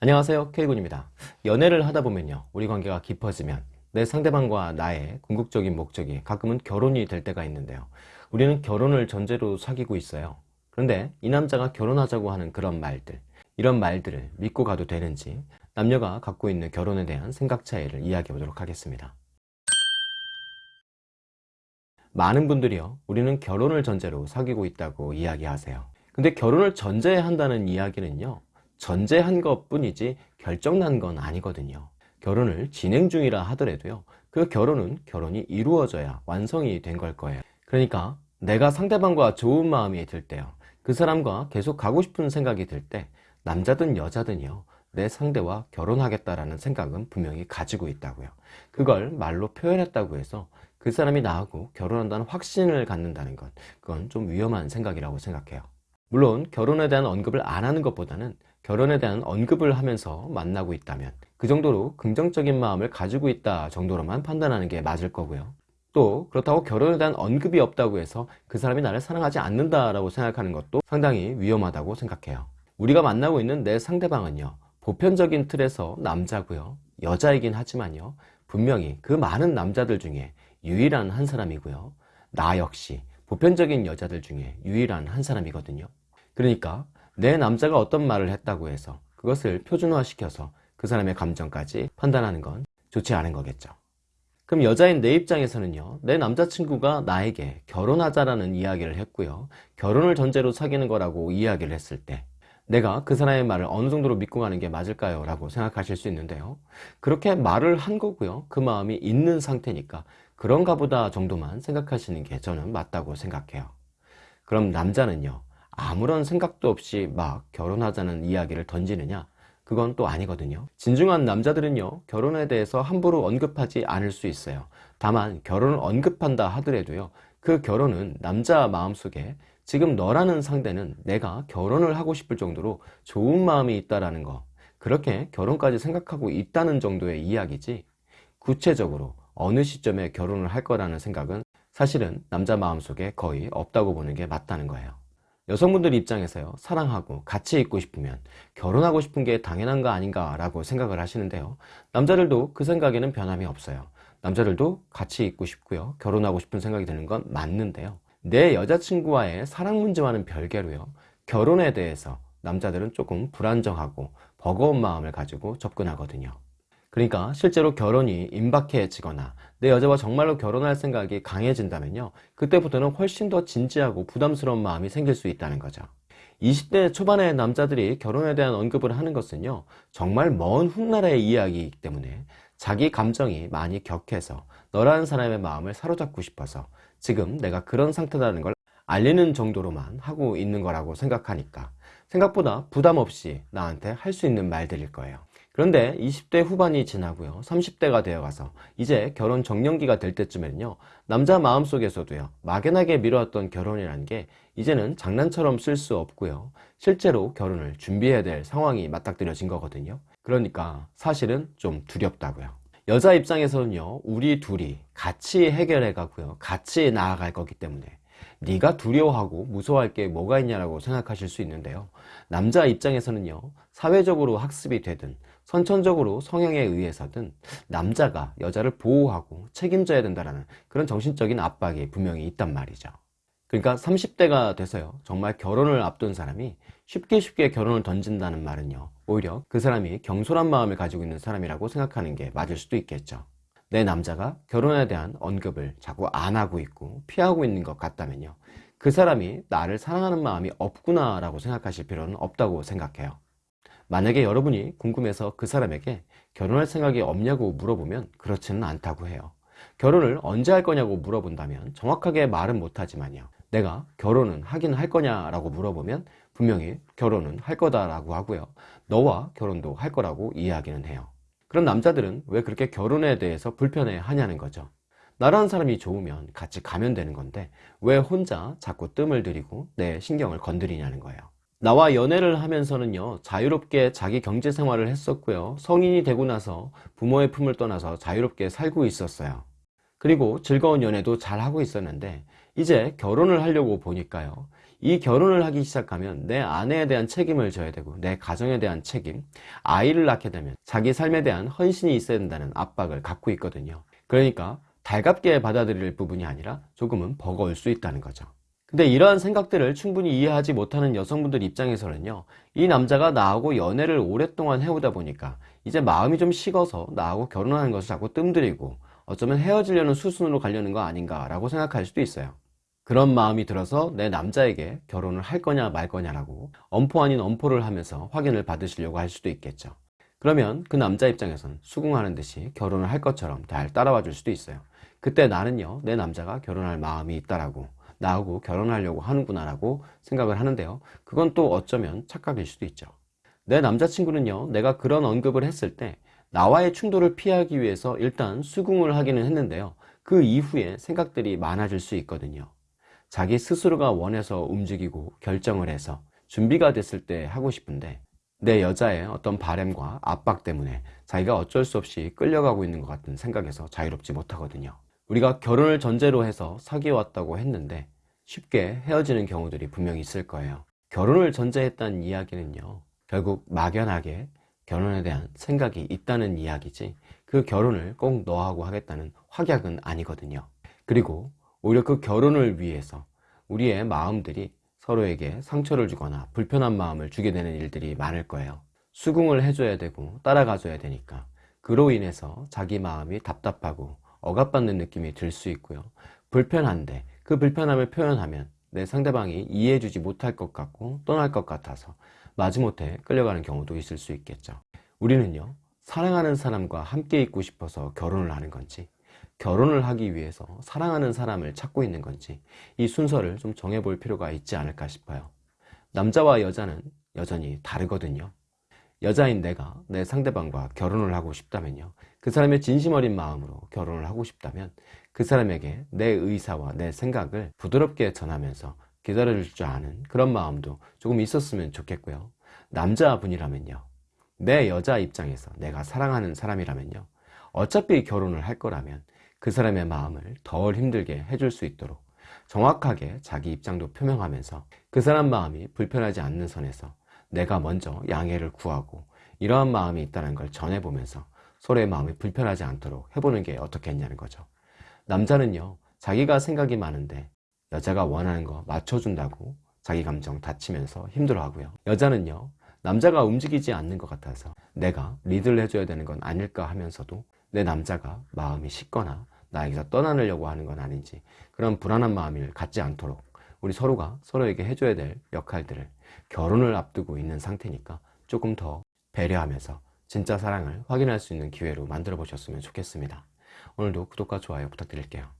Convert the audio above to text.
안녕하세요. K군입니다. 연애를 하다 보면요 우리 관계가 깊어지면 내 상대방과 나의 궁극적인 목적이 가끔은 결혼이 될 때가 있는데요. 우리는 결혼을 전제로 사귀고 있어요. 그런데 이 남자가 결혼하자고 하는 그런 말들 이런 말들을 믿고 가도 되는지 남녀가 갖고 있는 결혼에 대한 생각 차이를 이야기해 보도록 하겠습니다. 많은 분들이요 우리는 결혼을 전제로 사귀고 있다고 이야기하세요. 근데 결혼을 전제 한다는 이야기는요 전제한 것 뿐이지 결정난 건 아니거든요. 결혼을 진행 중이라 하더라도요. 그 결혼은 결혼이 이루어져야 완성이 된 걸 거예요. 그러니까 내가 상대방과 좋은 마음이 들 때요. 그 사람과 계속 가고 싶은 생각이 들 때 남자든 여자든요. 내 상대와 결혼하겠다라는 생각은 분명히 가지고 있다고요. 그걸 말로 표현했다고 해서 그 사람이 나하고 결혼한다는 확신을 갖는다는 건 그건 좀 위험한 생각이라고 생각해요. 물론 결혼에 대한 언급을 안 하는 것보다는 결혼에 대한 언급을 하면서 만나고 있다면 그 정도로 긍정적인 마음을 가지고 있다 정도로만 판단하는 게 맞을 거고요. 또 그렇다고 결혼에 대한 언급이 없다고 해서 그 사람이 나를 사랑하지 않는다라고 생각하는 것도 상당히 위험하다고 생각해요. 우리가 만나고 있는 내 상대방은요 보편적인 틀에서 남자고요 여자이긴 하지만요 분명히 그 많은 남자들 중에 유일한 한 사람이고요. 나 역시 보편적인 여자들 중에 유일한 한 사람이거든요. 그러니까 내 남자가 어떤 말을 했다고 해서 그것을 표준화 시켜서 그 사람의 감정까지 판단하는 건 좋지 않은 거겠죠. 그럼 여자인 내 입장에서는요 내 남자친구가 나에게 결혼하자라는 이야기를 했고요 결혼을 전제로 사귀는 거라고 이야기를 했을 때 내가 그 사람의 말을 어느 정도로 믿고 가는 게 맞을까요? 라고 생각하실 수 있는데요. 그렇게 말을 한 거고요. 그 마음이 있는 상태니까 그런가 보다 정도만 생각하시는 게 저는 맞다고 생각해요. 그럼 남자는요 아무런 생각도 없이 막 결혼하자는 이야기를 던지느냐? 그건 또 아니거든요. 진중한 남자들은요 결혼에 대해서 함부로 언급하지 않을 수 있어요. 다만 결혼을 언급한다 하더라도요 그 결혼은 남자 마음속에 지금 너라는 상대는 내가 결혼을 하고 싶을 정도로 좋은 마음이 있다라는 거. 그렇게 결혼까지 생각하고 있다는 정도의 이야기지 구체적으로 어느 시점에 결혼을 할 거라는 생각은 사실은 남자 마음속에 거의 없다고 보는 게 맞다는 거예요 여성분들 입장에서요 사랑하고 같이 있고 싶으면 결혼하고 싶은 게 당연한 거 아닌가 라고 생각을 하시는데요. 남자들도 그 생각에는 변함이 없어요. 남자들도 같이 있고 싶고요 결혼하고 싶은 생각이 드는 건 맞는데요. 내 여자친구와의 사랑 문제와는 별개로요 결혼에 대해서 남자들은 조금 불안정하고 버거운 마음을 가지고 접근하거든요. 그러니까 실제로 결혼이 임박해지거나 내 여자와 정말로 결혼할 생각이 강해진다면요. 그때부터는 훨씬 더 진지하고 부담스러운 마음이 생길 수 있다는 거죠. 20대 초반의 남자들이 결혼에 대한 언급을 하는 것은요 정말 먼 훗날의 이야기이기 때문에 자기 감정이 많이 격해서 너라는 사람의 마음을 사로잡고 싶어서 지금 내가 그런 상태라는 걸 알리는 정도로만 하고 있는 거라고 생각하니까 생각보다 부담 없이 나한테 할 수 있는 말들일 거예요 그런데 20대 후반이 지나고요. 30대가 되어 가서 이제 결혼 정년기가 될 때쯤에는요 남자 마음속에서도요 막연하게 미뤄왔던 결혼이라는 게 이제는 장난처럼 쓸 수 없고요. 실제로 결혼을 준비해야 될 상황이 맞닥뜨려진 거거든요. 그러니까 사실은 좀 두렵다고요. 여자 입장에서는요 우리 둘이 같이 해결해 가고요. 같이 나아갈 거기 때문에. 네가 두려워하고 무서워할 게 뭐가 있냐라고 생각하실 수 있는데요. 남자 입장에서는요 사회적으로 학습이 되든 선천적으로 성향에 의해서든 남자가 여자를 보호하고 책임져야 된다는 그런 정신적인 압박이 분명히 있단 말이죠. 그러니까 30대가 돼서요. 정말 결혼을 앞둔 사람이 쉽게 쉽게 결혼을 던진다는 말은요. 오히려 그 사람이 경솔한 마음을 가지고 있는 사람이라고 생각하는 게 맞을 수도 있겠죠. 내 남자가 결혼에 대한 언급을 자꾸 안 하고 있고 피하고 있는 것 같다면요. 그 사람이 나를 사랑하는 마음이 없구나 라고 생각하실 필요는 없다고 생각해요 만약에 여러분이 궁금해서 그 사람에게 결혼할 생각이 없냐고 물어보면 그렇지는 않다고 해요. 결혼을 언제 할 거냐고 물어본다면 정확하게 말은 못하지만요. 내가 결혼은 하긴 할 거냐 라고 물어보면 분명히 결혼은 할 거다라고 하고요. 너와 결혼도 할 거라고 이야기는 해요. 그럼 남자들은 왜 그렇게 결혼에 대해서 불편해 하냐는 거죠. 나라는 사람이 좋으면 같이 가면 되는 건데 왜 혼자 자꾸 뜸을 들이고 내 신경을 건드리냐는 거예요 나와 연애를 하면서는요 자유롭게 자기 경제 생활을 했었고요 성인이 되고 나서 부모의 품을 떠나서 자유롭게 살고 있었어요 그리고 즐거운 연애도 잘 하고 있었는데 이제 결혼을 하려고 보니까요 이 결혼을 하기 시작하면 내 아내에 대한 책임을 져야 되고 내 가정에 대한 책임, 아이를 낳게 되면 자기 삶에 대한 헌신이 있어야 된다는 압박을 갖고 있거든요. 그러니까 달갑게 받아들일 부분이 아니라 조금은 버거울 수 있다는 거죠. 근데 이러한 생각들을 충분히 이해하지 못하는 여성분들 입장에서는요, 이 남자가 나하고 연애를 오랫동안 해오다 보니까 이제 마음이 좀 식어서 나하고 결혼하는 것을 자꾸 뜸들이고 어쩌면 헤어지려는 수순으로 가려는 거 아닌가 라고 생각할 수도 있어요. 그런 마음이 들어서 내 남자에게 결혼을 할 거냐 말 거냐라고 엄포 아닌 엄포를 하면서 확인을 받으시려고 할 수도 있겠죠. 그러면 그 남자 입장에선 수긍하는 듯이 결혼을 할 것처럼 잘 따라와 줄 수도 있어요. 그때 나는요, 내 남자가 결혼할 마음이 있다라고 나하고 결혼하려고 하는구나라고 생각을 하는데요. 그건 또 어쩌면 착각일 수도 있죠. 내 남자친구는요, 내가 그런 언급을 했을 때 나와의 충돌을 피하기 위해서 일단 수긍을 하기는 했는데요. 그 이후에 생각들이 많아질 수 있거든요. 자기 스스로가 원해서 움직이고 결정을 해서 준비가 됐을 때 하고 싶은데 내 여자의 어떤 바램과 압박 때문에 자기가 어쩔 수 없이 끌려가고 있는 것 같은 생각에서 자유롭지 못하거든요. 우리가 결혼을 전제로 해서 사귀어왔다고 했는데 쉽게 헤어지는 경우들이 분명히 있을 거예요. 결혼을 전제했다는 이야기는요. 결국 막연하게 결혼에 대한 생각이 있다는 이야기지 그 결혼을 꼭 너하고 하겠다는 확약은 아니거든요. 그리고 오히려 그 결혼을 위해서 우리의 마음들이 서로에게 상처를 주거나 불편한 마음을 주게 되는 일들이 많을 거예요. 수긍을 해줘야 되고 따라가줘야 되니까 그로 인해서 자기 마음이 답답하고 억압받는 느낌이 들 수 있고요. 불편한데 그 불편함을 표현하면 내 상대방이 이해해주지 못할 것 같고 떠날 것 같아서 마지못해 끌려가는 경우도 있을 수 있겠죠. 우리는요, 사랑하는 사람과 함께 있고 싶어서 결혼을 하는 건지, 결혼을 하기 위해서 사랑하는 사람을 찾고 있는 건지, 이 순서를 좀 정해볼 필요가 있지 않을까 싶어요. 남자와 여자는 여전히 다르거든요. 여자인 내가 내 상대방과 결혼을 하고 싶다면요. 그 사람의 진심 어린 마음으로 결혼을 하고 싶다면 그 사람에게 내 의사와 내 생각을 부드럽게 전하면서 기다려줄 줄 아는 그런 마음도 조금 있었으면 좋겠고요. 남자분이라면요. 내 여자 입장에서 내가 사랑하는 사람이라면요. 어차피 결혼을 할 거라면 그 사람의 마음을 덜 힘들게 해줄 수 있도록 정확하게 자기 입장도 표명하면서 그 사람 마음이 불편하지 않는 선에서 내가 먼저 양해를 구하고 이러한 마음이 있다는 걸 전해보면서 서로의 마음이 불편하지 않도록 해보는 게 어떻겠냐는 거죠. 남자는요, 자기가 생각이 많은데 여자가 원하는 거 맞춰준다고 자기 감정 다치면서 힘들어하고요. 여자는요, 남자가 움직이지 않는 것 같아서 내가 리드를 해줘야 되는 건 아닐까 하면서도 내 남자가 마음이 식거나 나에게서 떠나려고 하는 건 아닌지 그런 불안한 마음을 갖지 않도록 우리 서로가 서로에게 해줘야 될 역할들을 결혼을 앞두고 있는 상태니까 조금 더 배려하면서 진짜 사랑을 확인할 수 있는 기회로 만들어 보셨으면 좋겠습니다. 오늘도 구독과 좋아요 부탁드릴게요.